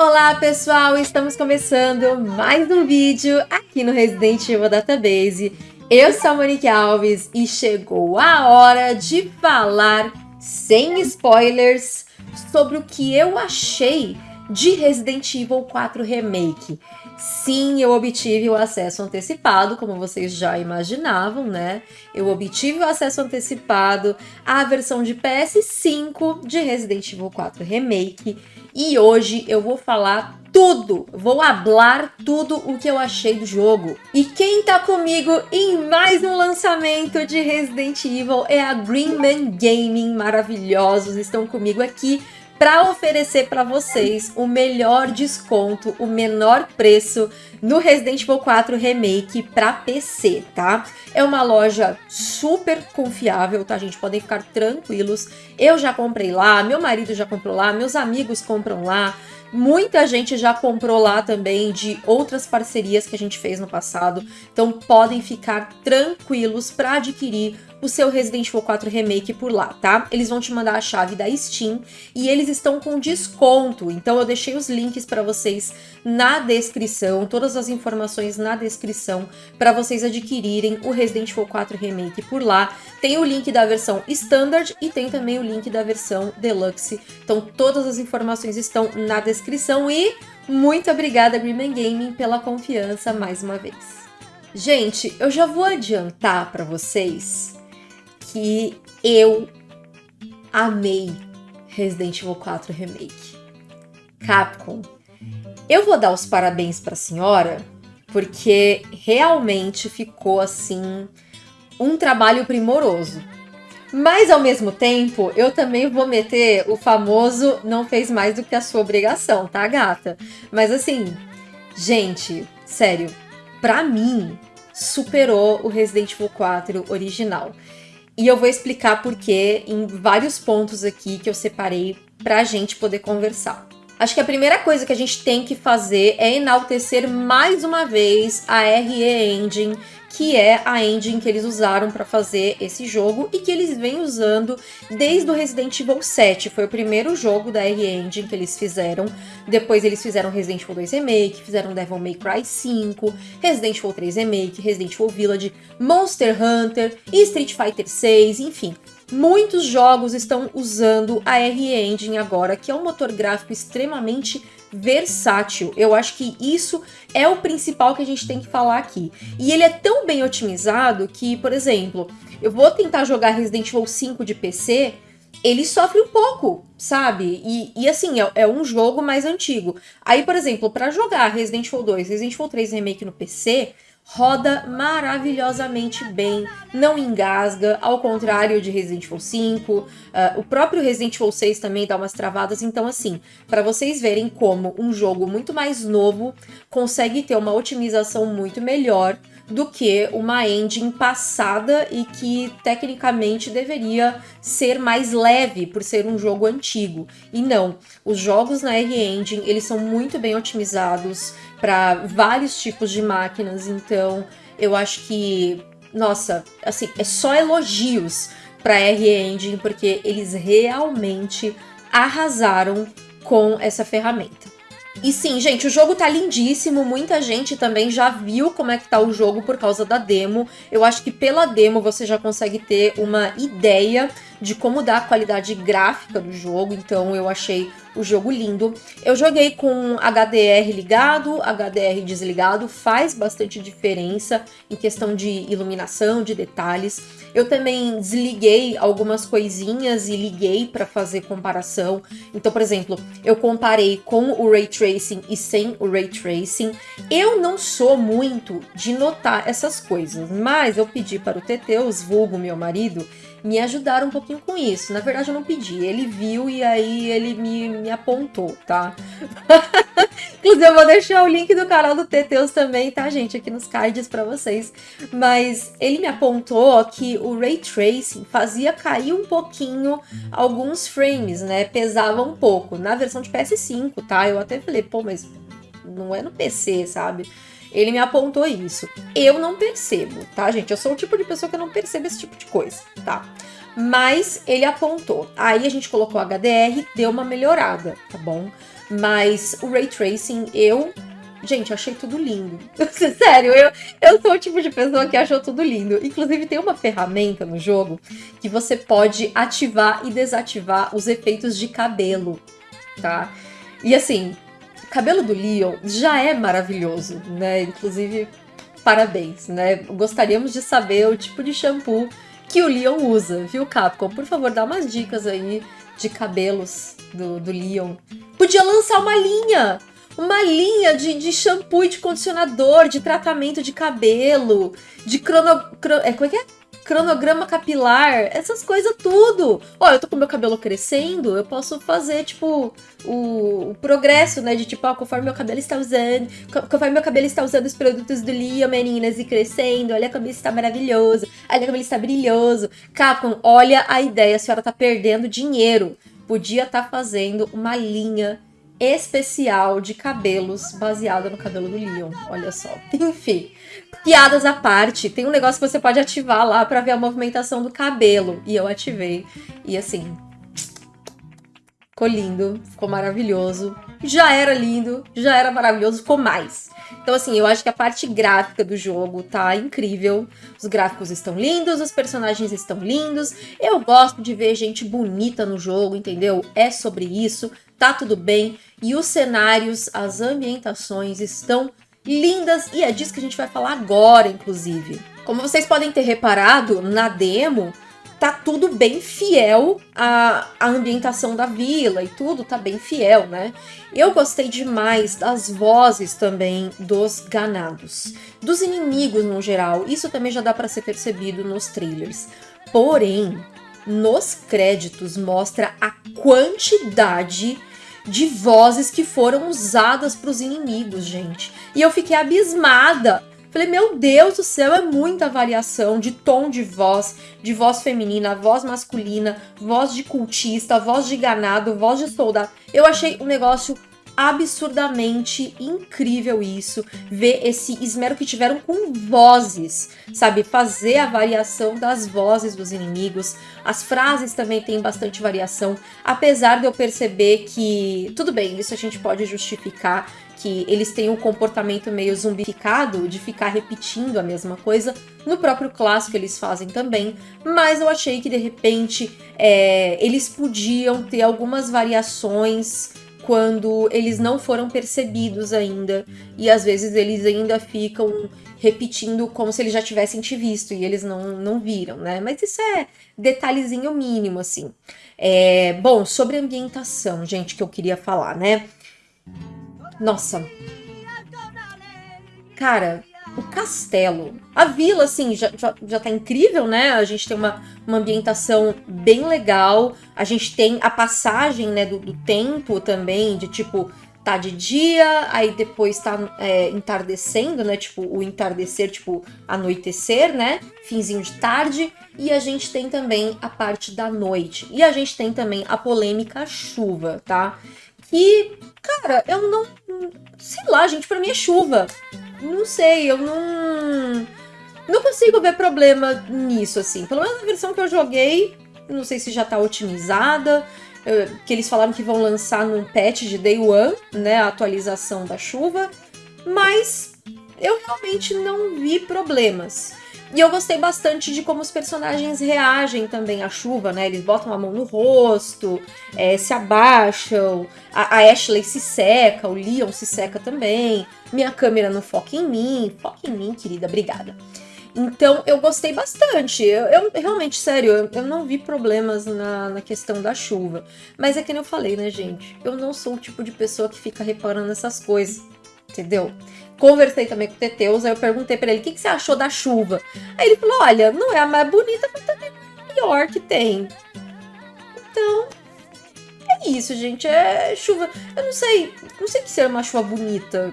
Olá pessoal, estamos começando mais um vídeo aqui no Resident Evil Database. Eu sou a Monique Alves e chegou a hora de falar sem spoilers sobre o que eu achei de Resident Evil 4 Remake. Sim, eu obtive o acesso antecipado, como vocês já imaginavam, né? Eu obtive o acesso antecipado à versão de PS5 de Resident Evil 4 Remake e hoje eu vou falar tudo, vou hablar tudo o que eu achei do jogo. E quem tá comigo em mais um lançamento de Resident Evil é a Greenman Gaming, maravilhosos, estão comigo aqui para oferecer para vocês o melhor desconto, o menor preço no Resident Evil 4 Remake para PC, tá? É uma loja super confiável, tá, gente? Podem ficar tranquilos. Eu já comprei lá, meu marido já comprou lá, meus amigos compram lá. Muita gente já comprou lá também de outras parcerias que a gente fez no passado, então podem ficar tranquilos para adquirir o seu Resident Evil 4 Remake por lá, tá? Eles vão te mandar a chave da Steam e eles estão com desconto, então eu deixei os links para vocês na descrição, todas as informações na descrição para vocês adquirirem o Resident Evil 4 Remake por lá. Tem o link da versão Standard e tem também o link da versão Deluxe, então todas as informações estão na descrição e muito obrigada Greenman Gaming pela confiança mais uma vez. Gente, eu já vou adiantar para vocês que eu amei Resident Evil 4 Remake. Capcom, eu vou dar os parabéns para a senhora, porque realmente ficou assim um trabalho primoroso. Mas ao mesmo tempo, eu também vou meter o famoso não fez mais do que a sua obrigação, tá, gata? Mas assim, gente, sério, pra mim, superou o Resident Evil 4 original. E eu vou explicar por quê em vários pontos aqui que eu separei para a gente poder conversar. Acho que a primeira coisa que a gente tem que fazer é enaltecer mais uma vez a RE Engine, que é a engine que eles usaram para fazer esse jogo e que eles vêm usando desde o Resident Evil 7. Foi o primeiro jogo da RE Engine que eles fizeram. Depois eles fizeram Resident Evil 2 Remake, fizeram Devil May Cry 5, Resident Evil 3 Remake, Resident Evil Village, Monster Hunter, Street Fighter 6, enfim. Muitos jogos estão usando a RE Engine agora, que é um motor gráfico extremamente versátil. Eu acho que isso é o principal que a gente tem que falar aqui. E ele é tão bem otimizado que, por exemplo, eu vou tentar jogar Resident Evil 5 de PC, ele sofre um pouco, sabe? E, e assim, é, é, um jogo mais antigo. Aí, por exemplo, para jogar Resident Evil 2, Resident Evil 3 Remake no PC, roda maravilhosamente bem, não engasga, ao contrário de Resident Evil 5, uh, ah, o próprio Resident Evil 6 também dá umas travadas, então assim, para vocês verem como um jogo muito mais novo consegue ter uma otimização muito melhor do que uma engine passada e que tecnicamente deveria ser mais leve por ser um jogo antigo. E não, os jogos na R-Engine, eles são muito bem otimizados para vários tipos de máquinas, então eu acho que, nossa, assim, é só elogios para R-Engine, porque eles realmente arrasaram com essa ferramenta. E sim, gente, o jogo tá lindíssimo, muita gente também já viu como é que tá o jogo por causa da demo. Eu acho que pela demo você já consegue ter uma ideia de como dá a qualidade gráfica do jogo, então eu achei o jogo lindo. Eu joguei com HDR ligado, HDR desligado, faz bastante diferença em questão de iluminação, de detalhes. Eu também desliguei algumas coisinhas e liguei para fazer comparação. Então, por exemplo, eu comparei com o Ray Tracing e sem o Ray Tracing. Eu não sou muito de notar essas coisas, mas eu pedi para o Teteus, vulgo meu marido, me ajudar um pouquinho com isso. Na verdade, eu não pedi, ele viu e aí ele me, me apontou, tá? Inclusive, eu vou deixar o link do canal do Teteus também, tá, gente? Aqui nos cards pra vocês. Mas ele me apontou que o Ray Tracing fazia cair um pouquinho alguns frames, né? Pesava um pouco. Na versão de PS5, tá? Eu até falei, pô, mas não é no PC, sabe? Ele me apontou isso. Eu não percebo, tá, gente? Eu sou o tipo de pessoa que não percebe esse tipo de coisa, tá? Mas ele apontou. Aí a gente colocou HDR, deu uma melhorada, tá bom? Mas o Ray Tracing, eu Gente, achei tudo lindo. Sério, eu, eu sou o tipo de pessoa que achou tudo lindo. Inclusive, tem uma ferramenta no jogo que você pode ativar e desativar os efeitos de cabelo, tá? E assim, o cabelo do Leon já é maravilhoso, né? Inclusive, parabéns, né? Gostaríamos de saber o tipo de shampoo que o Leon usa, viu, Capcom? Por favor, dá umas dicas aí de cabelos do, do Leon. Podia lançar uma linha! Uma linha de, de shampoo e de condicionador, de tratamento de cabelo, de crono... é, como é que é? Cronograma capilar, essas coisas tudo. Ó, eu tô com meu cabelo crescendo, eu posso fazer, tipo, o, o progresso, né? De tipo, ó, conforme meu cabelo está usando, conforme meu cabelo está usando os produtos do Leo, meninas, e crescendo, olha como ele está maravilhoso, olha como ele está brilhoso. Capcom, olha a ideia, a senhora tá perdendo dinheiro. Podia estar tá fazendo uma linha especial de cabelos baseada no cabelo do Leon. Olha só. Enfim, piadas à parte. Tem um negócio que você pode ativar lá para ver a movimentação do cabelo. E eu ativei. E assim, ficou lindo, ficou maravilhoso. Já era lindo, já era maravilhoso, ficou mais. Então, assim, eu acho que a parte gráfica do jogo tá incrível. Os gráficos estão lindos, os personagens estão lindos. Eu gosto de ver gente bonita no jogo, entendeu? É sobre isso tá tudo bem. E os cenários, as ambientações estão lindas e é disso que a gente vai falar agora, inclusive. Como vocês podem ter reparado, na demo tá tudo bem fiel à, à ambientação da vila e tudo tá bem fiel, né? Eu gostei demais das vozes também dos ganados, dos inimigos no geral. Isso também já dá para ser percebido nos trailers. Porém, nos créditos mostra a quantidade de vozes que foram usadas para os inimigos, gente. E eu fiquei abismada. Falei, meu Deus do céu, é muita variação de tom de voz, de voz feminina, voz masculina, voz de cultista, voz de ganado, voz de soldado. Eu achei um negócio absurdamente incrível isso, ver esse esmero que tiveram com vozes, sabe? Fazer a variação das vozes dos inimigos. As frases também têm bastante variação, apesar de eu perceber que, tudo bem, isso a gente pode justificar, que eles têm um comportamento meio zumbificado de ficar repetindo a mesma coisa. No próprio clássico eles fazem também, mas eu achei que de repente é, eles podiam ter algumas variações quando eles não foram percebidos ainda e às vezes eles ainda ficam repetindo como se eles já tivessem te visto e eles não, não viram, né? Mas isso é detalhezinho mínimo, assim. É, bom, sobre ambientação, gente, que eu queria falar, né? Nossa. Cara, o castelo. A vila, assim, já, já, já tá incrível, né? A gente tem uma, uma ambientação bem legal. A gente tem a passagem, né, do, do tempo também, de tipo, tá de dia, aí depois tá é, entardecendo, né? Tipo, o entardecer, tipo, anoitecer, né? Finzinho de tarde. E a gente tem também a parte da noite. E a gente tem também a polêmica chuva, tá? E, cara, eu não. Sei lá, gente, pra mim é chuva. Não sei, eu não. Não consigo ver problema nisso, assim. Pelo menos na versão que eu joguei, não sei se já tá otimizada. Que eles falaram que vão lançar num patch de Day One, né? A atualização da chuva. Mas eu realmente não vi problemas. E eu gostei bastante de como os personagens reagem também à chuva, né? Eles botam a mão no rosto, é, se abaixam, a, a, Ashley se seca, o Leon se seca também. Minha câmera não foca em mim, foca em mim, querida, obrigada. Então eu gostei bastante. Eu, eu realmente, sério, eu, eu, não vi problemas na, na questão da chuva. Mas é que eu falei, né, gente? Eu não sou o tipo de pessoa que fica reparando essas coisas. Entendeu? Conversei também com o Teteus, aí eu perguntei para ele o que, que, você achou da chuva. Aí ele falou: olha, não é a mais bonita, mas também é a pior que tem. Então, é isso, gente. É chuva. Eu não sei, não sei que ser uma chuva bonita.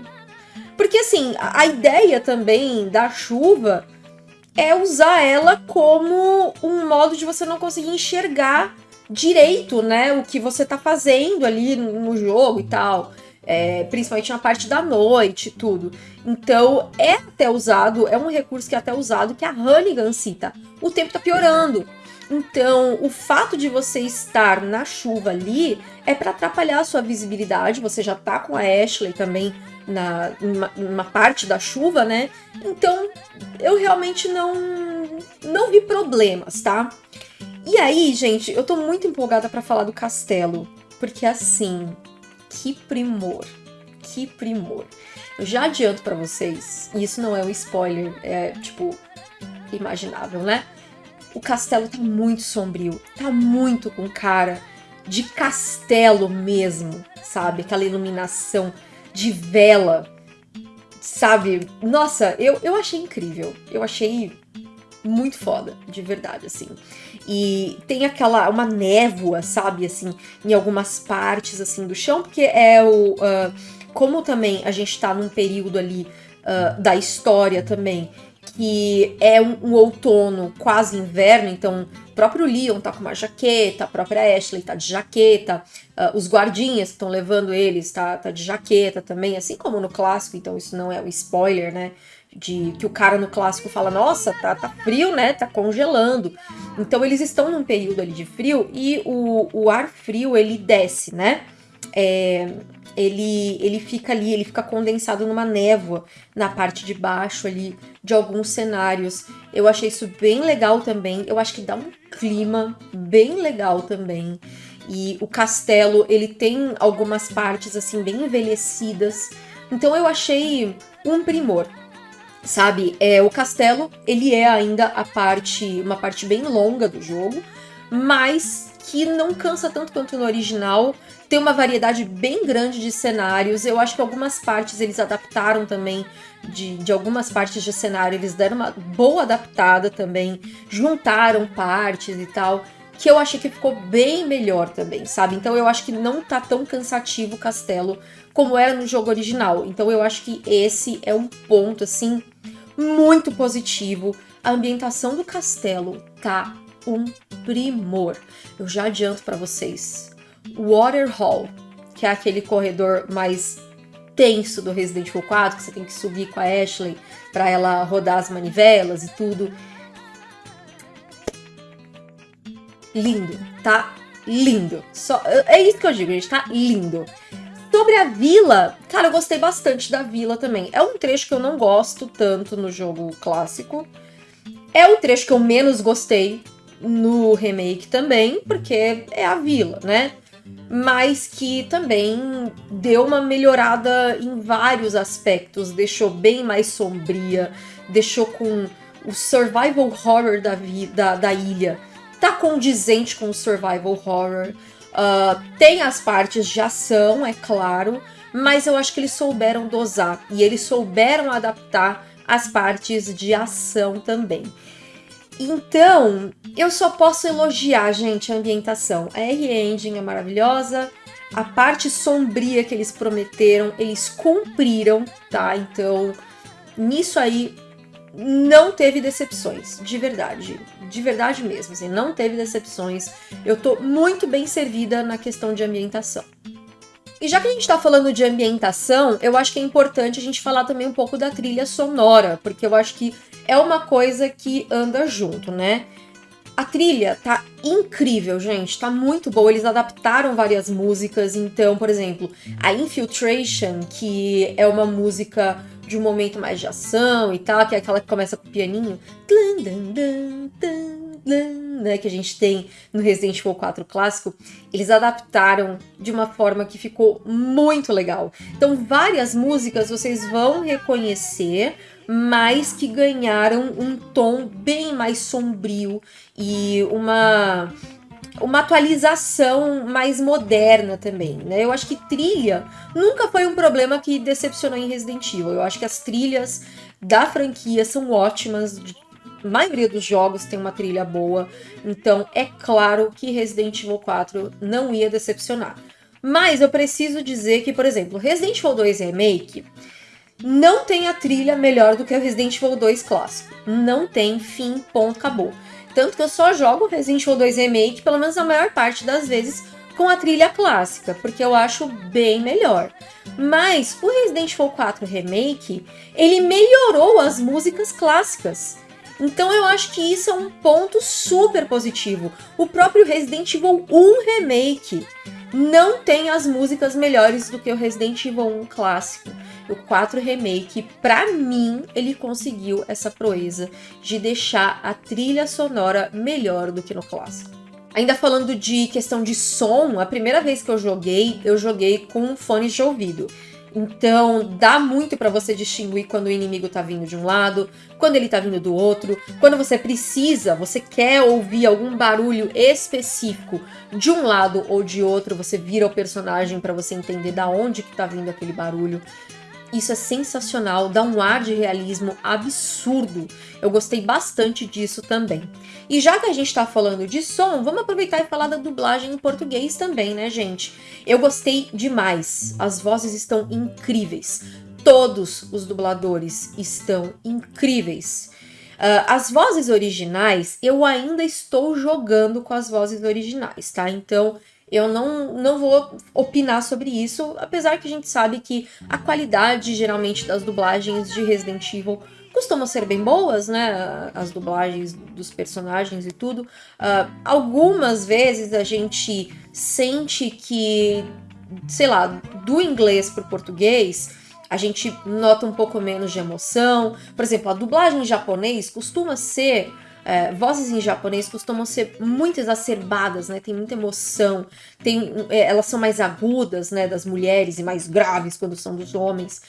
Porque assim, a, a ideia também da chuva é usar ela como um modo de você não conseguir enxergar direito, né, o que você tá fazendo ali no jogo e tal é, principalmente na parte da noite tudo. Então é até usado, é um recurso que é até usado que a Hannigan cita. O tempo tá piorando. Então, o fato de você estar na chuva ali é para atrapalhar a sua visibilidade. Você já tá com a Ashley também na uma, uma, parte da chuva, né? Então, eu realmente não não vi problemas, tá? E aí, gente, eu tô muito empolgada para falar do castelo, porque assim, que primor, que primor. Eu já adianto para vocês, e isso não é um spoiler, é tipo imaginável, né? O castelo tá muito sombrio, tá muito com cara de castelo mesmo, sabe? Aquela iluminação de vela, sabe? Nossa, eu, eu achei incrível. Eu achei muito foda, de verdade, assim. E tem aquela, uma névoa, sabe, assim, em algumas partes, assim, do chão, porque é o... Uh, como também a gente tá num período ali uh, da história também, que é um, um, outono quase inverno, então o próprio Leon tá com uma jaqueta, a própria Ashley tá de jaqueta, uh, os guardinhas que estão levando eles tá, tá de jaqueta também, assim como no clássico, então isso não é um spoiler, né? De que o cara no clássico fala, nossa, tá, tá frio, né? Tá congelando. Então eles estão num período ali de frio e o, o ar frio ele desce, né? É, ele, ele fica ali, ele fica condensado numa névoa na parte de baixo ali de alguns cenários. Eu achei isso bem legal também. Eu acho que dá um clima bem legal também. E o castelo, ele tem algumas partes assim bem envelhecidas. Então eu achei um primor. Sabe, é o castelo, ele é ainda a parte, uma parte bem longa do jogo, mas que não cansa tanto quanto no original, tem uma variedade bem grande de cenários. Eu acho que algumas partes eles adaptaram também, de, de algumas partes de cenário, eles deram uma boa adaptada também, juntaram partes e tal, que eu achei que ficou bem melhor também, sabe? Então eu acho que não tá tão cansativo o castelo como era no jogo original. Então eu acho que esse é um ponto, assim, muito positivo. A ambientação do castelo tá um primor. Eu já adianto para vocês. Water Hall, que é aquele corredor mais tenso do Resident Evil 4, que você tem que subir com a Ashley para ela rodar as manivelas e tudo. Lindo, tá lindo. Só, é isso que eu digo, gente, tá lindo. Sobre a vila, cara, eu gostei bastante da vila também. É um trecho que eu não gosto tanto no jogo clássico. É o trecho que eu menos gostei no remake também, porque é a vila, né? mas que também deu uma melhorada em vários aspectos, deixou bem mais sombria, deixou com o survival horror da, da, da ilha, tá condizente com o survival horror. Uh, tem as partes de ação, é claro, mas eu acho que eles souberam dosar e eles souberam adaptar as partes de ação também. Então, eu só posso elogiar, gente, a ambientação. A R-Engine é maravilhosa, a parte sombria que eles prometeram, eles cumpriram, tá? Então, nisso aí, não teve decepções, de verdade. De verdade mesmo, assim, não teve decepções. Eu tô muito bem servida na questão de ambientação. E já que a gente tá falando de ambientação, eu acho que é importante a gente falar também um pouco da trilha sonora, porque eu acho que é uma coisa que anda junto, né? A trilha tá incrível, gente, tá muito boa. Eles adaptaram várias músicas, então, por exemplo, a Infiltration, que é uma música de um momento mais de ação e tal, que é aquela que começa com o pianinho, né, que a gente tem no Resident Evil 4 clássico, eles adaptaram de uma forma que ficou muito legal. Então, várias músicas vocês vão reconhecer, mas que ganharam um tom bem mais sombrio e uma uma atualização mais moderna também, né? Eu acho que trilha nunca foi um problema que decepcionou em Resident Evil. Eu acho que as trilhas da franquia são ótimas. A maioria dos jogos tem uma trilha boa, então é claro que Resident Evil 4 não ia decepcionar. Mas eu preciso dizer que, por exemplo, Resident Evil 2 Remake não tem a trilha melhor do que o Resident Evil 2 clássico. Não tem, fim, ponto, acabou. Tanto que eu só jogo Resident Evil 2 Remake, pelo menos a maior parte das vezes, com a trilha clássica, porque eu acho bem melhor. Mas o Resident Evil 4 Remake, ele melhorou as músicas clássicas. Então eu acho que isso é um ponto super positivo. O próprio Resident Evil 1 Remake não tem as músicas melhores do que o Resident Evil 1 clássico. O 4 Remake, para mim, ele conseguiu essa proeza de deixar a trilha sonora melhor do que no clássico. Ainda falando de questão de som, a primeira vez que eu joguei, eu joguei com fones de ouvido. Então, dá muito para você distinguir quando o inimigo tá vindo de um lado, quando ele tá vindo do outro, quando você precisa, você quer ouvir algum barulho específico de um lado ou de outro, você vira o personagem para você entender da onde que tá vindo aquele barulho. Isso é sensacional, dá um ar de realismo absurdo. Eu gostei bastante disso também. E já que a gente tá falando de som, vamos aproveitar e falar da dublagem em português também, né, gente? Eu gostei demais. As vozes estão incríveis. Todos os dubladores estão incríveis. Uh, as vozes originais, eu ainda estou jogando com as vozes originais, tá? Então, eu não, não vou opinar sobre isso, apesar que a gente sabe que a qualidade, geralmente, das dublagens de Resident Evil costumam ser bem boas, né? As dublagens dos personagens e tudo. Uh, algumas vezes a gente sente que, sei lá, do inglês para o português, a gente nota um pouco menos de emoção. Por exemplo, a dublagem em japonês costuma ser é, vozes em japonês costumam ser muito exacerbadas, né? Tem muita emoção, tem, é, elas são mais agudas, né? Das mulheres e mais graves quando são dos homens.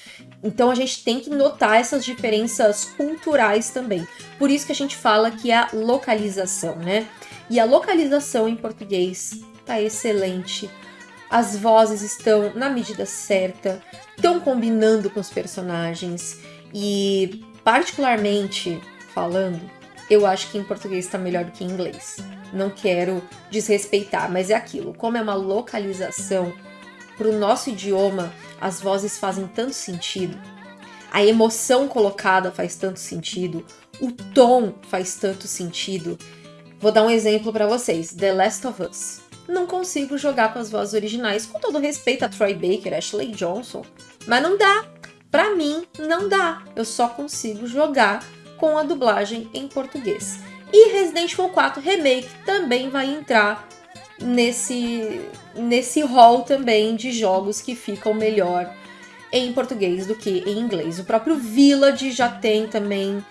Então a gente tem que notar essas diferenças culturais também. Por isso que a gente fala que é a localização, né? E a localização em português tá excelente. As vozes estão na medida certa, estão combinando com os personagens e particularmente falando, eu acho que em português está melhor do que em inglês. Não quero desrespeitar, mas é aquilo. Como é uma localização para o nosso idioma, as vozes fazem tanto sentido. A emoção colocada faz tanto sentido. O tom faz tanto sentido. Vou dar um exemplo para vocês. The Last of Us. Não consigo jogar com as vozes originais, com todo respeito a Troy Baker, Ashley Johnson. Mas não dá. Para mim, não dá. Eu só consigo jogar com a dublagem em português. E Resident Evil 4 Remake também vai entrar nesse, nesse hall também de jogos que ficam melhor em português do que em inglês. O próprio Village já tem também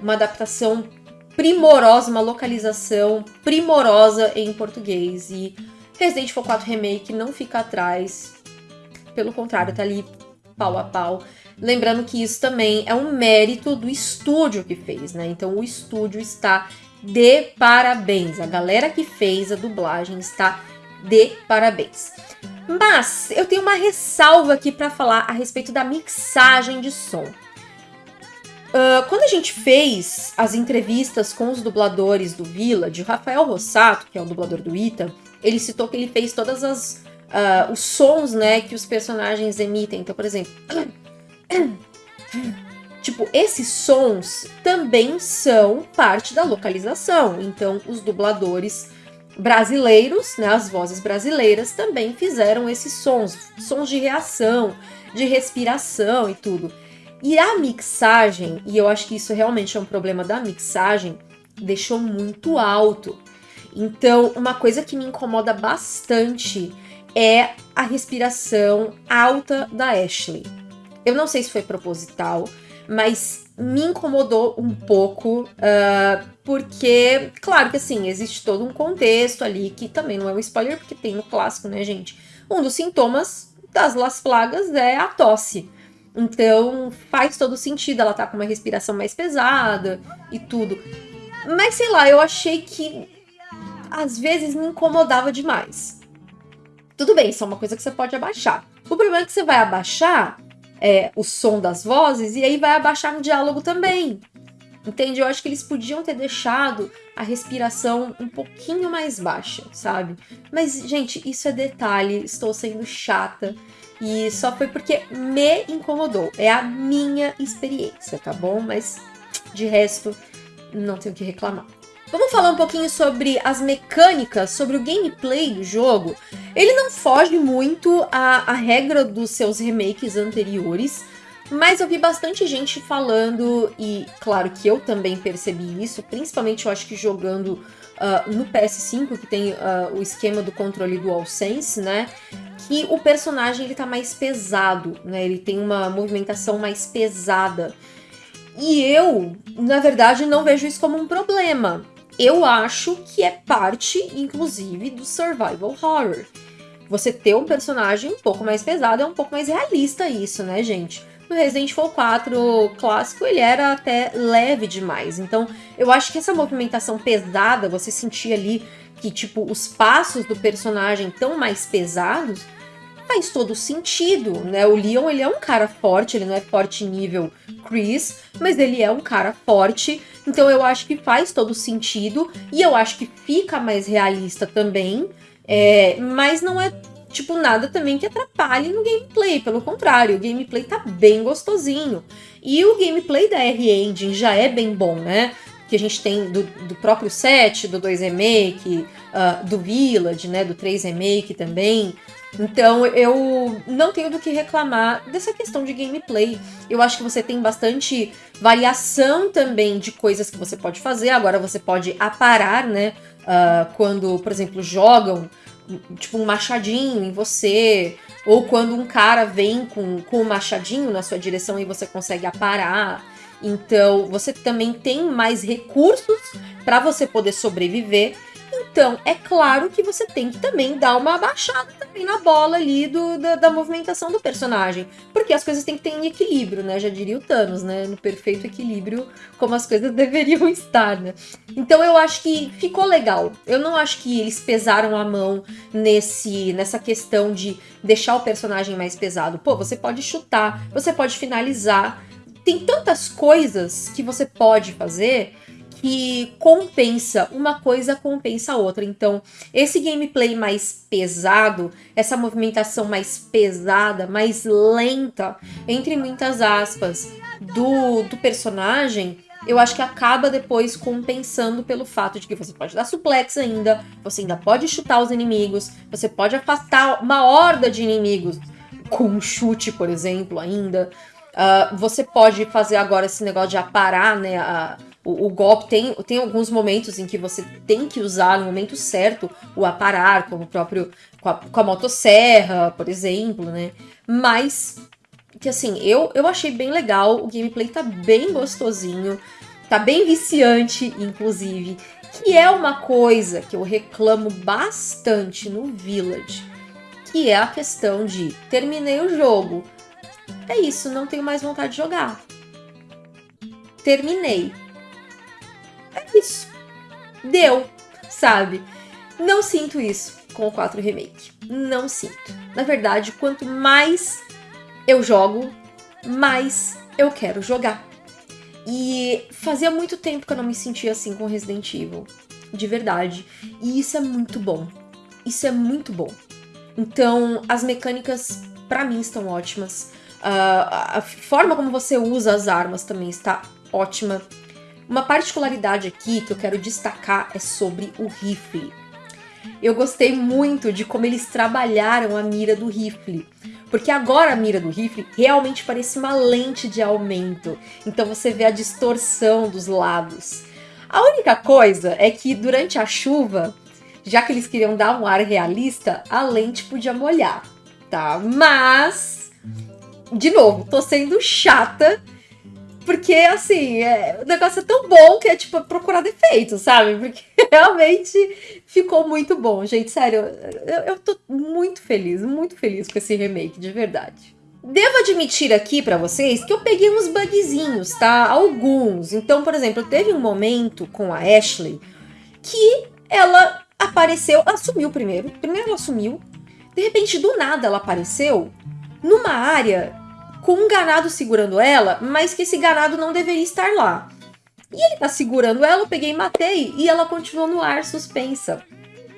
uma adaptação primorosa, uma localização primorosa em português. E Resident Evil 4 Remake não fica atrás, pelo contrário, tá ali pau a pau Lembrando que isso também é um mérito do estúdio que fez, né? Então o estúdio está de parabéns. A galera que fez a dublagem está de parabéns. Mas eu tenho uma ressalva aqui para falar a respeito da mixagem de som. Uh, quando a gente fez as entrevistas com os dubladores do Village, o Rafael Rossato, que é o dublador do Ita, ele citou que ele fez todas as uh, os sons, né, que os personagens emitem. Então, por exemplo, Tipo, esses sons também são parte da localização. Então, os dubladores brasileiros, né, as vozes brasileiras, também fizeram esses sons, sons de reação, de respiração e tudo. E a mixagem, e eu acho que isso realmente é um problema da mixagem, deixou muito alto. Então, uma coisa que me incomoda bastante é a respiração alta da Ashley. Eu não sei se foi proposital, mas me incomodou um pouco, uh, porque, claro que assim, existe todo um contexto ali, que também não é um spoiler, porque tem no clássico, né, gente? Um dos sintomas das Las Plagas é a tosse. Então faz todo sentido, ela tá com uma respiração mais pesada e tudo. Mas sei lá, eu achei que às vezes me incomodava demais. Tudo bem, isso é uma coisa que você pode abaixar. O problema é que você vai abaixar é, o som das vozes e aí vai abaixar no diálogo também. Entende? Eu acho que eles podiam ter deixado a respiração um pouquinho mais baixa, sabe? Mas, gente, isso é detalhe, estou sendo chata e só foi porque me incomodou. É a minha experiência, tá bom? Mas de resto, não tenho o que reclamar. Vamos falar um pouquinho sobre as mecânicas, sobre o gameplay do jogo. Ele não foge muito à, à regra dos seus remakes anteriores, Mas eu vi bastante gente falando, e claro que eu também percebi isso, principalmente eu acho que jogando uh, no PS5, que tem uh, o esquema do controle DualSense, né? Que o personagem ele tá mais pesado, né? Ele tem uma movimentação mais pesada. E eu, na verdade, não vejo isso como um problema. Eu acho que é parte, inclusive, do survival horror. Você ter um personagem um pouco mais pesado é um pouco mais realista isso, né, gente? No Resident Evil 4 clássico, ele era até leve demais. Então, eu acho que essa movimentação pesada, você sentir ali que, tipo, os passos do personagem tão mais pesados, faz todo sentido, né? O Leon, ele é um cara forte, ele não é forte nível Chris, mas ele é um cara forte, então eu acho que faz todo sentido, e eu acho que fica mais realista também, é, mas não é tipo, nada também que atrapalhe no gameplay. Pelo contrário, o gameplay tá bem gostosinho. E o gameplay da R-Engine já é bem bom, né? Que a gente tem do, do próprio set, do 2 Remake, uh, do Village, né? Do 3 Remake também. Então eu não tenho do que reclamar dessa questão de gameplay. Eu acho que você tem bastante variação também de coisas que você pode fazer. Agora você pode aparar, né? Uh, quando, por exemplo, jogam tipo um machadinho em você, ou quando um cara vem com, com um machadinho na sua direção e você consegue aparar. Então, você também tem mais recursos para você poder sobreviver então, é claro que você tem que também dar uma abaixada também na bola ali do, da, da, movimentação do personagem. Porque as coisas têm que ter em equilíbrio, né? Já diria o Thanos, né? No perfeito equilíbrio, como as coisas deveriam estar, né? Então eu acho que ficou legal. Eu não acho que eles pesaram a mão nesse nessa questão de deixar o personagem mais pesado. Pô, você pode chutar, você pode finalizar. Tem tantas coisas que você pode fazer que compensa, uma coisa compensa a outra. Então, esse gameplay mais pesado, essa movimentação mais pesada, mais lenta, entre muitas aspas, do, do personagem, eu acho que acaba depois compensando pelo fato de que você pode dar suplex ainda, você ainda pode chutar os inimigos, você pode afastar uma horda de inimigos com um chute, por exemplo, ainda. Uh, você pode fazer agora esse negócio de aparar, né? A, o, o, golpe tem, tem alguns momentos em que você tem que usar no momento certo o aparar, como o próprio com a, com a motosserra, por exemplo, né? Mas que assim, eu, eu achei bem legal, o gameplay tá bem gostosinho, tá bem viciante, inclusive, que é uma coisa que eu reclamo bastante no Village, que é a questão de terminei o jogo, é isso, não tenho mais vontade de jogar. Terminei. Isso. Deu, sabe? Não sinto isso com o 4 Remake. Não sinto. Na verdade, quanto mais eu jogo, mais eu quero jogar. E fazia muito tempo que eu não me sentia assim com Resident Evil. De verdade. E isso é muito bom. Isso é muito bom. Então, as mecânicas para mim estão ótimas. Uh, a forma como você usa as armas também está ótima. Uma particularidade aqui que eu quero destacar é sobre o rifle. Eu gostei muito de como eles trabalharam a mira do rifle. Porque agora a mira do rifle realmente parece uma lente de aumento. Então você vê a distorção dos lados. A única coisa é que durante a chuva, já que eles queriam dar um ar realista, a lente podia molhar, tá? Mas de novo, tô sendo chata. Porque, assim, é, o negócio é tão bom que é, tipo, procurar defeitos, sabe? Porque realmente ficou muito bom. Gente, sério, eu, eu tô muito feliz, muito feliz com esse remake, de verdade. Devo admitir aqui para vocês que eu peguei uns bugzinhos, tá? Alguns. Então, por exemplo, teve um momento com a Ashley que ela apareceu, ela sumiu primeiro. Primeiro ela sumiu. De repente, do nada, ela apareceu numa área com um ganado segurando ela, mas que esse ganado não deveria estar lá. E ele tá segurando ela, eu peguei e matei, e ela continuou no ar suspensa.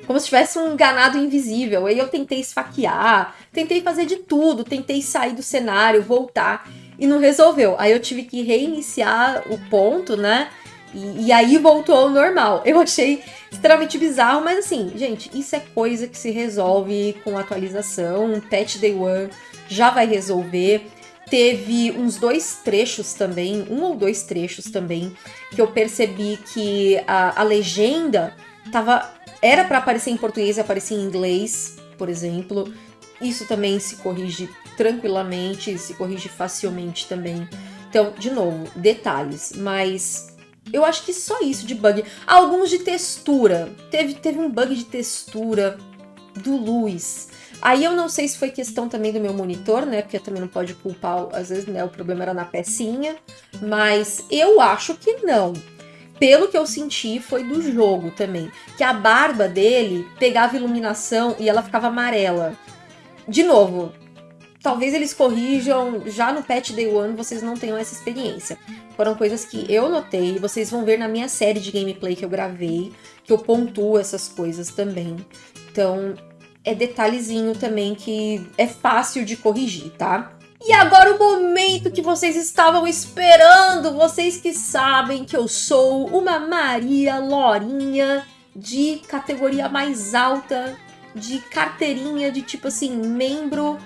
Como se tivesse um ganado invisível. Aí eu tentei esfaquear, tentei fazer de tudo, tentei sair do cenário, voltar, e não resolveu. Aí eu tive que reiniciar o ponto, né? E, e, aí voltou ao normal. Eu achei extremamente bizarro, mas assim, gente, isso é coisa que se resolve com atualização. Um patch day one já vai resolver. Teve uns dois trechos também, um ou dois trechos também, que eu percebi que a, a legenda tava. Era para aparecer em português e aparecia em inglês, por exemplo. Isso também se corrige tranquilamente, se corrige facilmente também. Então, de novo, detalhes, mas eu acho que só isso de bug. Alguns de textura. Teve, teve um bug de textura do Luiz. Aí eu não sei se foi questão também do meu monitor, né? Porque também não pode culpar, às vezes, né? O problema era na pecinha. Mas eu acho que não. Pelo que eu senti, foi do jogo também. Que a barba dele pegava iluminação e ela ficava amarela. De novo, talvez eles corrijam já no patch day one, vocês não tenham essa experiência. Foram coisas que eu notei, vocês vão ver na minha série de gameplay que eu gravei, que eu pontuo essas coisas também. Então, é detalhezinho também que é fácil de corrigir, tá? E agora o momento que vocês estavam esperando, vocês que sabem que eu sou uma Maria Lorinha de categoria mais alta, de carteirinha de tipo assim, membro,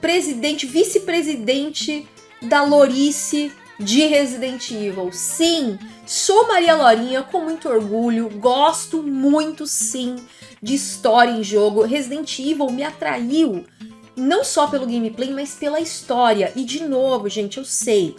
presidente, vice-presidente da Lorice de Resident Evil. Sim, sou Maria Lorinha com muito orgulho, gosto muito sim de história em jogo. Resident Evil me atraiu não só pelo gameplay, mas pela história. E de novo, gente, eu sei.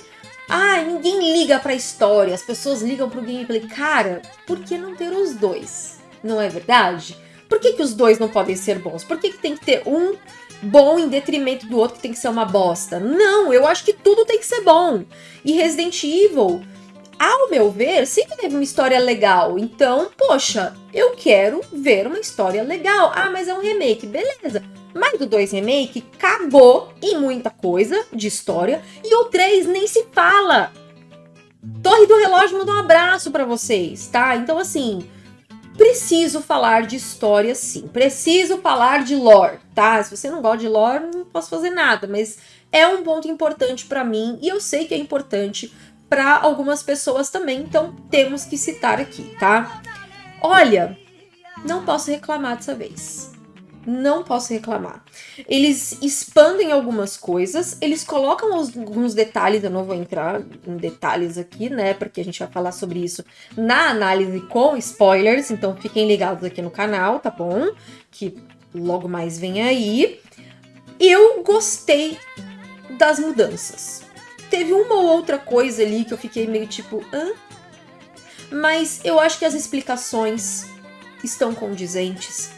Ah, ninguém liga pra história, as pessoas ligam pro gameplay. Cara, por que não ter os dois? Não é verdade? Por que, que os dois não podem ser bons? Por que, que tem que ter um bom em detrimento do outro que tem que ser uma bosta? Não, eu acho que tudo tem que ser bom. E Resident Evil ao meu ver, sempre teve uma história legal. Então, poxa, eu quero ver uma história legal. Ah, mas é um remake, beleza. Mas do 2 remake cagou em muita coisa de história e o 3 nem se fala. Torre do Relógio mandou um abraço para vocês, tá? Então assim, preciso falar de história sim. Preciso falar de lore, tá? Se você não gosta de lore, não posso fazer nada, mas é um ponto importante para mim e eu sei que é importante para algumas pessoas também, então temos que citar aqui, tá? Olha, não posso reclamar dessa vez. Não posso reclamar. Eles expandem algumas coisas, eles colocam alguns detalhes, eu não vou entrar em detalhes aqui, né? Porque a gente vai falar sobre isso na análise com spoilers, então fiquem ligados aqui no canal, tá bom? Que logo mais vem aí. Eu gostei das mudanças Teve uma ou outra coisa ali que eu fiquei meio tipo, hã? Mas eu acho que as explicações estão condizentes.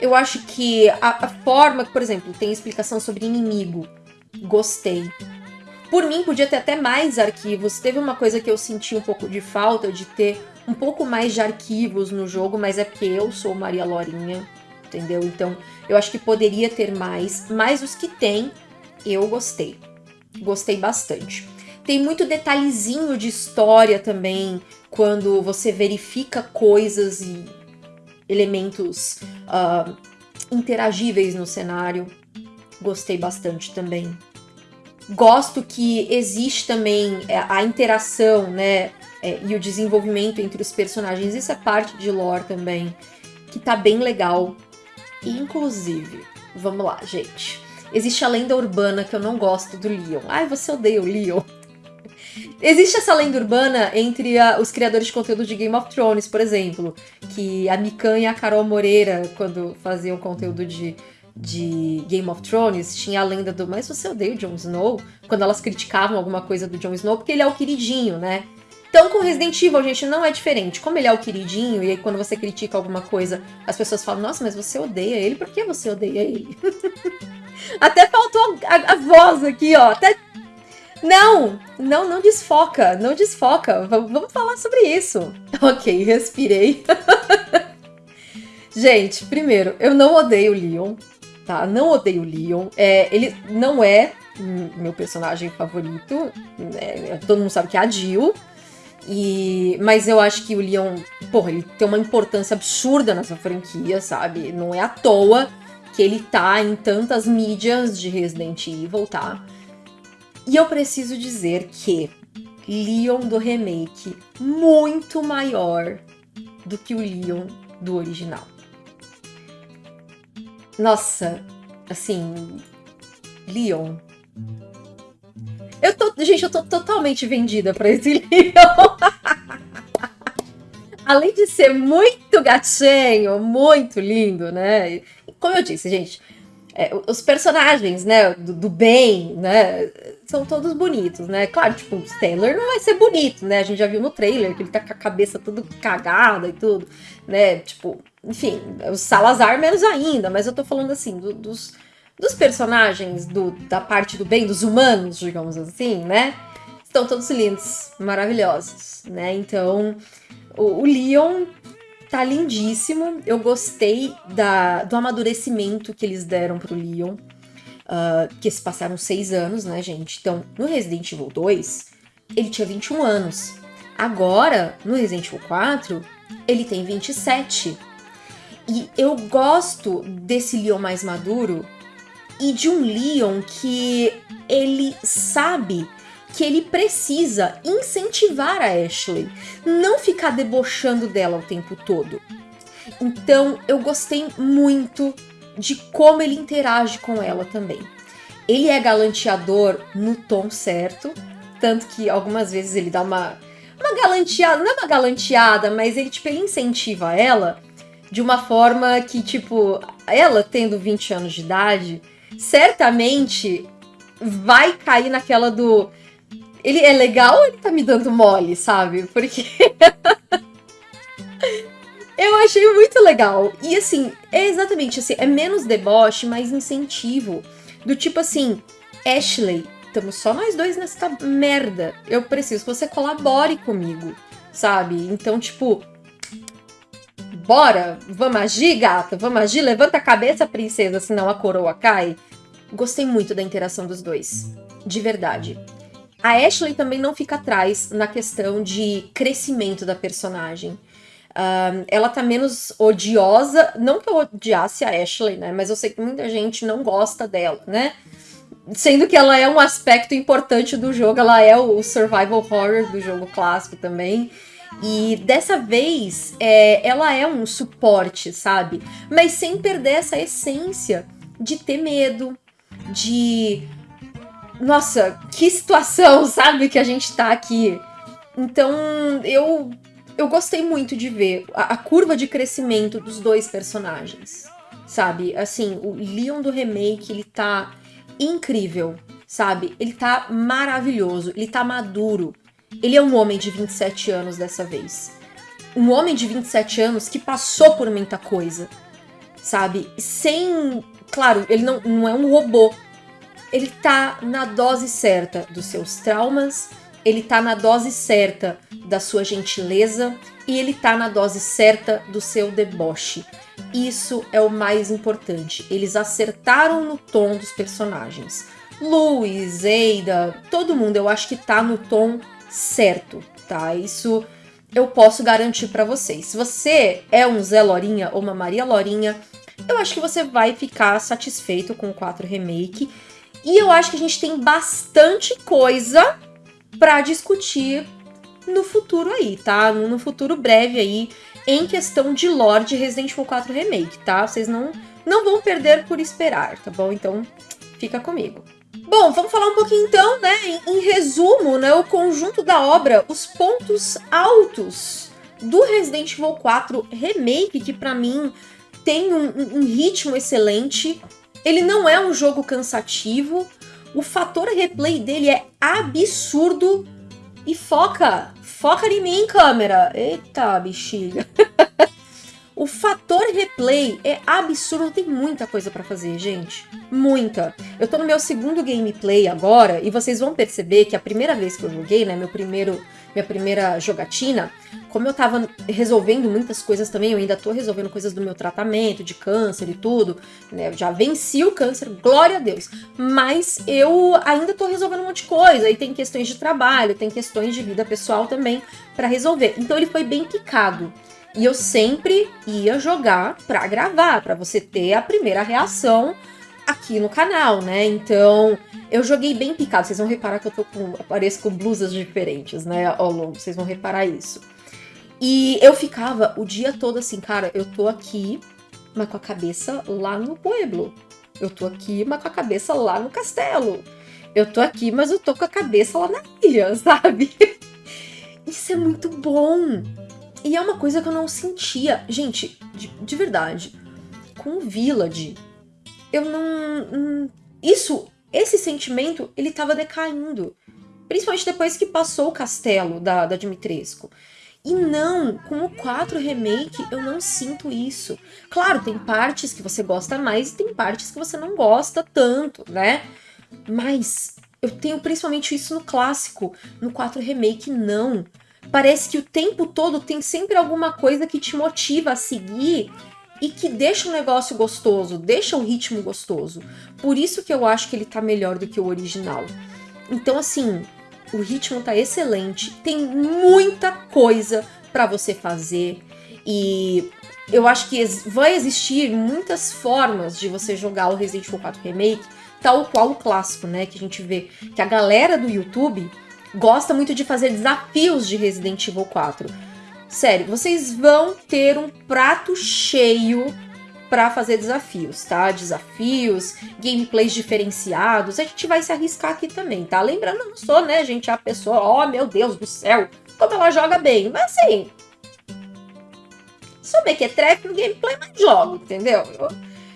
Eu acho que a, a forma, por exemplo, tem explicação sobre inimigo. Gostei. Por mim, podia ter até mais arquivos. Teve uma coisa que eu senti um pouco de falta de ter um pouco mais de arquivos no jogo, mas é porque eu sou Maria Lorinha, entendeu? Então, eu acho que poderia ter mais, mas os que tem, eu gostei. Gostei bastante. Tem muito detalhezinho de história também, quando você verifica coisas e elementos uh, interagíveis no cenário. Gostei bastante também. Gosto que existe também é, a interação, né? É, e o desenvolvimento entre os personagens. Isso é parte de lore também, que tá bem legal. inclusive, vamos lá, gente. Existe a lenda urbana que eu não gosto do Leon. Ai, você odeia o Leon. Existe essa lenda urbana entre a, os criadores de conteúdo de Game of Thrones, por exemplo, que a Mikan e a Carol Moreira, quando faziam conteúdo de, de Game of Thrones, tinha a lenda do mas você odeia o Jon Snow? Quando elas criticavam alguma coisa do Jon Snow, porque ele é o queridinho, né? Então, com Resident Evil, gente, não é diferente. Como ele é o queridinho, e aí quando você critica alguma coisa, as pessoas falam, nossa, mas você odeia ele, por que você odeia ele? Até faltou a, a, voz aqui, ó. Até... Não, não, não desfoca, não desfoca. Vamos falar sobre isso. Ok, respirei. Gente, primeiro, eu não odeio o Leon, tá? Não odeio o Leon. É, ele não é meu personagem favorito. Né? Todo mundo sabe que é a Jill. E, mas eu acho que o Leon, porra, ele tem uma importância absurda nessa franquia, sabe? Não é à toa que ele tá em tantas mídias de Resident Evil, tá? E eu preciso dizer que Leon do remake muito maior do que o Leon do original. Nossa, assim, Leon, gente, eu tô totalmente vendida pra esse Leon. Além de ser muito gatinho, muito lindo, né? Como eu disse, gente, é, os personagens, né, do, do, bem, né, são todos bonitos, né? Claro, tipo, o Stellar não vai ser bonito, né? A gente já viu no trailer que ele tá com a cabeça tudo cagada e tudo, né? Tipo, enfim, o Salazar menos ainda, mas eu tô falando assim, do, dos, dos personagens do, da parte do bem, dos humanos, digamos assim, né? Estão todos lindos, maravilhosos, né? Então, o, o Leon tá lindíssimo. Eu gostei da, do amadurecimento que eles deram pro Leon. Uh, que se passaram seis anos, né, gente? Então, no Resident Evil 2, ele tinha 21 anos. Agora, no Resident Evil 4, ele tem 27. E eu gosto desse Leon mais maduro e de um Leon que ele sabe que ele precisa incentivar a Ashley, não ficar debochando dela o tempo todo. Então eu gostei muito de como ele interage com ela também. Ele é galanteador no tom certo, tanto que algumas vezes ele dá uma, uma galanteada, não é uma galanteada, mas ele tipo ele incentiva ela de uma forma que tipo, ela tendo 20 anos de idade, certamente vai cair naquela do ele é legal ou ele tá me dando mole, sabe? Porque. eu achei muito legal. E assim, é exatamente assim, é menos deboche, mais incentivo. Do tipo assim, Ashley, estamos só nós dois nessa merda. Eu preciso que você colabore comigo, sabe? Então, tipo. Bora, vamos agir, gata, vamos agir, levanta a cabeça, princesa, senão a coroa cai. Gostei muito da interação dos dois, de verdade. A Ashley também não fica atrás na questão de crescimento da personagem. Um, ela tá menos odiosa, não que eu odiasse a Ashley, né? Mas eu sei que muita gente não gosta dela, né? Sendo que ela é um aspecto importante do jogo, ela é o survival horror do jogo clássico também. E dessa vez, é, ela é um suporte, sabe? Mas sem perder essa essência de ter medo, de nossa, que situação, sabe, que a gente tá aqui. Então, eu eu gostei muito de ver a, a, curva de crescimento dos dois personagens, sabe? Assim, o Leon do remake, ele tá incrível, sabe? Ele tá maravilhoso, ele tá maduro. Ele é um homem de 27 anos dessa vez. Um homem de 27 anos que passou por muita coisa, sabe? Sem. Claro, ele não, não é um robô, ele tá na dose certa dos seus traumas, ele tá na dose certa da sua gentileza e ele tá na dose certa do seu deboche. Isso é o mais importante. Eles acertaram no tom dos personagens. Louis, Ada, todo mundo eu acho que tá no tom certo, tá? Isso eu posso garantir para vocês. Se você é um Zé Lorinha ou uma Maria Lorinha, eu acho que você vai ficar satisfeito com o 4 Remake e eu acho que a gente tem bastante coisa para discutir no futuro aí, tá? No futuro breve aí, em questão de lore de Resident Evil 4 Remake, tá? Vocês não, não vão perder por esperar, tá bom? Então, fica comigo. Bom, vamos falar um pouquinho então, né? Em, em resumo, né? O conjunto da obra, os pontos altos do Resident Evil 4 Remake, que para mim tem um, um ritmo excelente, ele não é um jogo cansativo. O fator replay dele é absurdo. E foca, foca em mim, câmera. Eita, bexiga. o fator replay é absurdo, tem muita coisa para fazer, gente. Muita. Eu tô no meu segundo gameplay agora e vocês vão perceber que a primeira vez que eu joguei, né, meu primeiro minha primeira jogatina, como eu tava resolvendo muitas coisas também, eu ainda tô resolvendo coisas do meu tratamento, de câncer e tudo, né? Eu já venci o câncer, glória a Deus. Mas eu ainda tô resolvendo um monte de coisa, aí tem questões de trabalho, tem questões de vida pessoal também para resolver. Então ele foi bem picado. E eu sempre ia jogar para gravar, para você ter a primeira reação aqui no canal, né? Então, eu joguei bem picado. Vocês vão reparar que eu tô com. apareço com blusas diferentes, né? Ao longo, vocês vão reparar isso. E eu ficava o dia todo assim, cara, eu tô aqui, mas com a cabeça lá no pueblo. Eu tô aqui, mas com a cabeça lá no castelo. eu tô aqui, mas eu tô com a cabeça lá na ilha, sabe? Isso é muito bom. E é uma coisa que eu não sentia. Gente, de, de verdade, com o Village, eu não. Hum, isso, esse sentimento, ele tava decaindo. Principalmente depois que passou o castelo da, da Dimitrescu. E não, com o 4 Remake eu não sinto isso. Claro, tem partes que você gosta mais e tem partes que você não gosta tanto, né? Mas eu tenho principalmente isso no clássico. No 4 Remake, não. Parece que o tempo todo tem sempre alguma coisa que te motiva a seguir e que deixa o negócio gostoso, deixa o ritmo gostoso. Por isso que eu acho que ele tá melhor do que o original. Então, assim, o ritmo tá excelente, tem muita coisa para você fazer e eu acho que vai existir muitas formas de você jogar o Resident Evil 4 Remake, tal qual o clássico, né? Que a gente vê que a galera do YouTube gosta muito de fazer desafios de Resident Evil 4. Sério, vocês vão ter um prato cheio para fazer desafios, tá? Desafios, gameplays diferenciados. A gente vai se arriscar aqui também, tá? Lembrando, eu não sou, né, gente, a pessoa, oh meu Deus do céu, como ela joga bem. Mas assim, sou mequetrefe no gameplay, mas jogo, entendeu? Eu,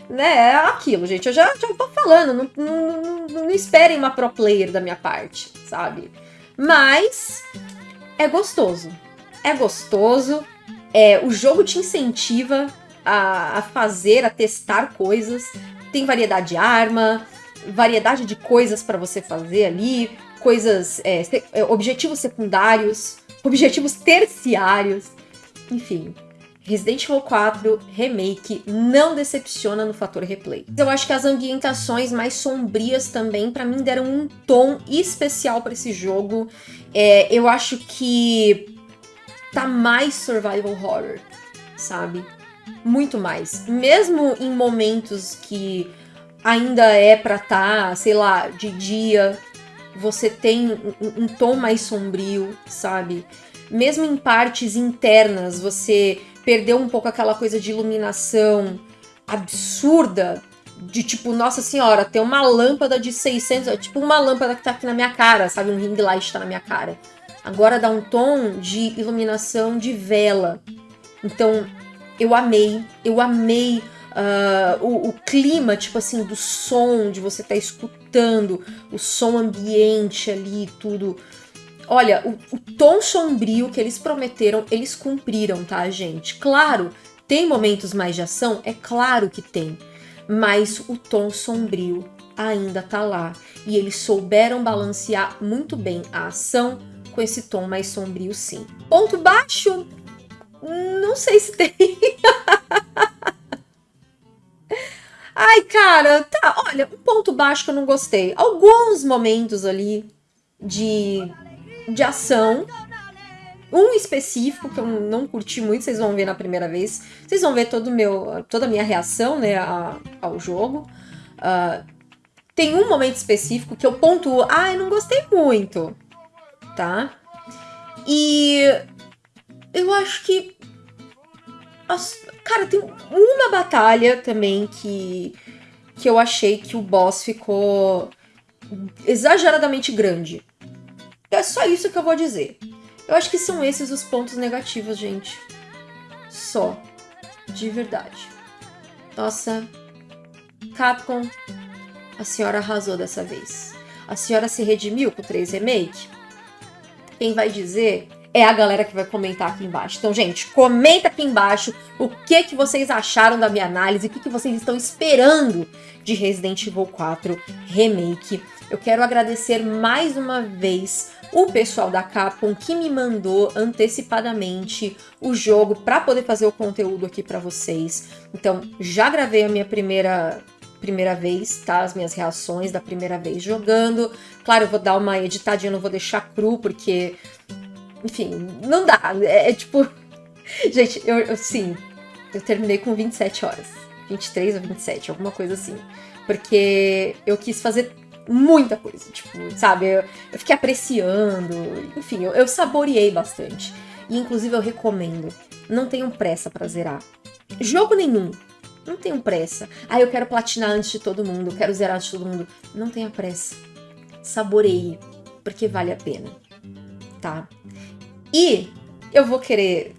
né, é aquilo, gente. Eu já, já tô falando, não, não, não, não esperem uma pro player da minha parte, sabe? Mas é gostoso. É gostoso. É, o jogo te incentiva a, a fazer, a testar coisas. Tem variedade de arma, variedade de coisas para você fazer ali, coisas, é, é, objetivos secundários, objetivos terciários, enfim. Resident Evil 4 Remake não decepciona no fator replay. Eu acho que as ambientações mais sombrias também, para mim, deram um tom especial para esse jogo. É, eu acho que tá mais survival horror, sabe? muito mais. Mesmo em momentos que ainda é pra tá, sei lá, de dia, você tem um, um, tom mais sombrio, sabe? Mesmo em partes internas, você perdeu um pouco aquela coisa de iluminação absurda, de tipo, nossa senhora, tem uma lâmpada de 600, é tipo uma lâmpada que tá aqui na minha cara, sabe? Um ring light tá na minha cara. Agora dá um tom de iluminação de vela. Então, eu amei, eu amei uh, o, o, clima, tipo assim, do som, de você estar tá escutando, o som ambiente ali, tudo. Olha, o, o tom sombrio que eles prometeram, eles cumpriram, tá, gente? Claro, tem momentos mais de ação? É claro que tem. Mas o tom sombrio ainda tá lá. E eles souberam balancear muito bem a ação com esse tom mais sombrio, sim. Ponto baixo? Não sei se tem. Ai, cara, tá. Olha, um ponto baixo que eu não gostei. Alguns momentos ali de, de ação. Um específico que eu não curti muito, vocês vão ver na primeira vez. Vocês vão ver todo meu, toda a minha reação né, a, ao jogo. Uh, tem um momento específico que eu pontuo. Ah, eu não gostei muito. Tá? E eu acho que. Cara, tem uma batalha também que. que eu achei que o boss ficou exageradamente grande. É só isso que eu vou dizer. Eu acho que são esses os pontos negativos, gente. Só. De verdade. Nossa. Capcom, a senhora arrasou dessa vez. A senhora se redimiu com 3 Remake? Quem vai dizer é a galera que vai comentar aqui embaixo. Então, gente, comenta aqui embaixo o que, que vocês acharam da minha análise, o que, que vocês estão esperando de Resident Evil 4 Remake. Eu quero agradecer mais uma vez o pessoal da Capcom que me mandou antecipadamente o jogo para poder fazer o conteúdo aqui para vocês. Então, já gravei a minha primeira primeira vez, tá? As minhas reações da primeira vez jogando. Claro, eu vou dar uma editadinha, não vou deixar cru, porque enfim, não dá. É, é tipo. Gente, eu, eu sim, eu terminei com 27 horas. 23 ou 27, alguma coisa assim. Porque eu quis fazer muita coisa, tipo, sabe? Eu, eu fiquei apreciando, enfim, eu, eu saboreei bastante. E inclusive eu recomendo, não tenham pressa para zerar. Jogo nenhum, não tenham pressa. Ah, eu quero platinar antes de todo mundo, eu quero zerar antes de todo mundo. Não tenha pressa. saboreie, porque vale a pena, tá? E eu vou querer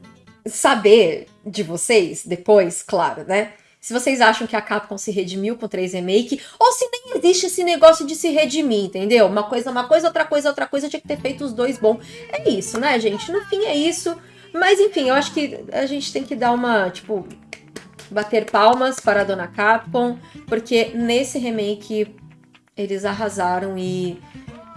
saber de vocês depois, claro, né? Se vocês acham que a Capcom se redimiu com 3 Remake, ou se nem existe esse negócio de se redimir, entendeu? Uma coisa, uma coisa, outra coisa, outra coisa, tinha que ter feito os dois bom. É isso, né, gente? No fim é isso. Mas enfim, eu acho que a gente tem que dar uma, tipo, bater palmas para a dona Capcom, porque nesse remake eles arrasaram e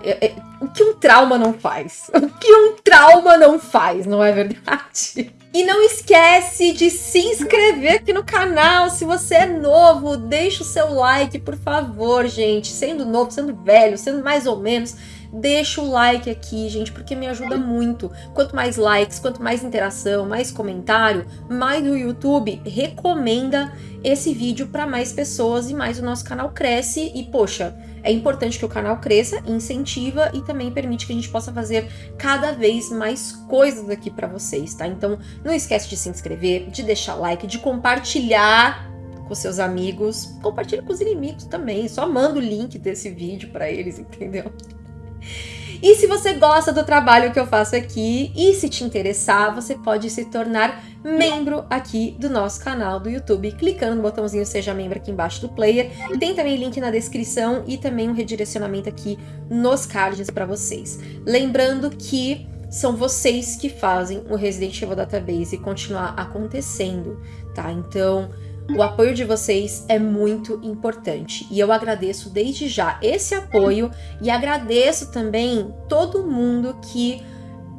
é, é, o que um trauma não faz? O que um trauma não faz, não é verdade? E não esquece de se inscrever aqui no canal. Se você é novo, deixa o seu like, por favor, gente. Sendo novo, sendo velho, sendo mais ou menos, deixa o like aqui, gente, porque me ajuda muito. Quanto mais likes, quanto mais interação, mais comentário, mais o YouTube recomenda esse vídeo para mais pessoas e mais o nosso canal cresce. E, poxa, é importante que o canal cresça, incentiva e também permite que a gente possa fazer cada vez mais coisas aqui para vocês, tá? Então, não esquece de se inscrever, de deixar like, de compartilhar com seus amigos, compartilha com os inimigos também, só manda o link desse vídeo para eles, entendeu? E se você gosta do trabalho que eu faço aqui e se te interessar, você pode se tornar membro aqui do nosso canal do YouTube, clicando no botãozinho Seja Membro aqui embaixo do player. Tem também link na descrição e também um redirecionamento aqui nos cards para vocês. Lembrando que são vocês que fazem o Resident Evil Database continuar acontecendo, tá? Então, o apoio de vocês é muito importante e eu agradeço desde já esse apoio e agradeço também todo mundo que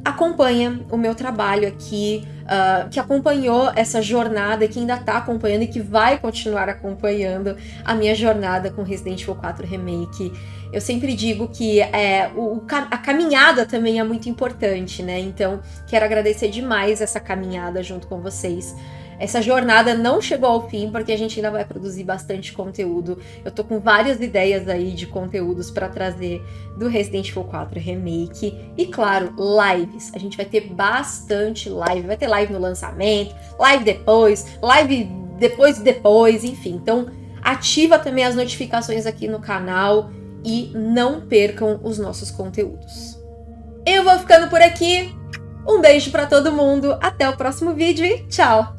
acompanha o meu trabalho aqui, uh, que acompanhou essa jornada, que ainda está acompanhando e que vai continuar acompanhando a minha jornada com Resident Evil 4 Remake. Eu sempre digo que é, o, a caminhada também é muito importante, né? Então, quero agradecer demais essa caminhada junto com vocês. Essa jornada não chegou ao fim, porque a gente ainda vai produzir bastante conteúdo. Eu tô com várias ideias aí de conteúdos para trazer do Resident Evil 4 Remake. E claro, lives. A gente vai ter bastante live. Vai ter live no lançamento, live depois, live depois depois, enfim. Então, ativa também as notificações aqui no canal e não percam os nossos conteúdos. Eu vou ficando por aqui. Um beijo para todo mundo, até o próximo vídeo e tchau!